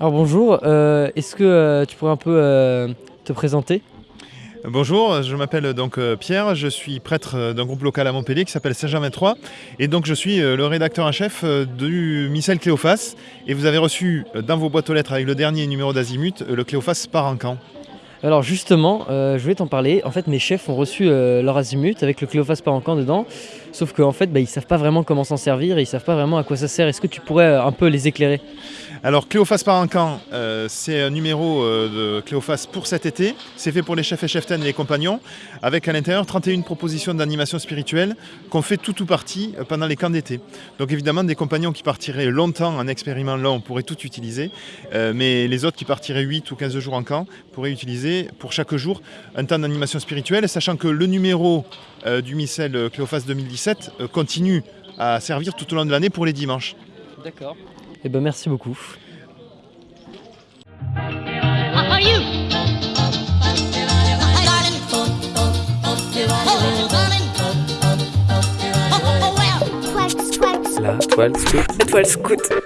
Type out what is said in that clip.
Alors bonjour, euh, est-ce que euh, tu pourrais un peu euh, te présenter? Bonjour, je m'appelle donc Pierre, je suis prêtre d'un groupe local à Montpellier qui s'appelle Saint-Germain 3 et donc je suis le rédacteur en chef du Missel Cléophas et vous avez reçu dans vos boîtes aux lettres avec le dernier numéro d'Azimut le Cléophas part en camp. Alors justement, euh, je voulais t'en parler. En fait, mes chefs ont reçu euh, leur azimut avec le Cléophas par camp dedans. Sauf qu'en fait, bah, ils savent pas vraiment comment s'en servir ils savent pas vraiment à quoi ça sert. Est-ce que tu pourrais euh, un peu les éclairer? Alors Cléophas part en camp, c'est un numéro de Cléophas pour cet été, c'est fait pour les chefs et cheftaines et les compagnons, avec à l'intérieur 31 propositions d'animation spirituelle qu'on fait tout ou partie pendant les camps d'été. Donc évidemment des compagnons qui partiraient longtemps en expériment long pourraient tout utiliser, mais les autres qui partiraient 8 ou 15 jours en camp pourraient utiliser pour chaque jour un temps d'animation spirituelle, sachant que le numéro euh, du Missel euh, Cléophas 2017 euh, continue à servir tout au long de l'année pour les dimanches. D'accord. Eh ben merci beaucoup. La toile scout. La toile scout.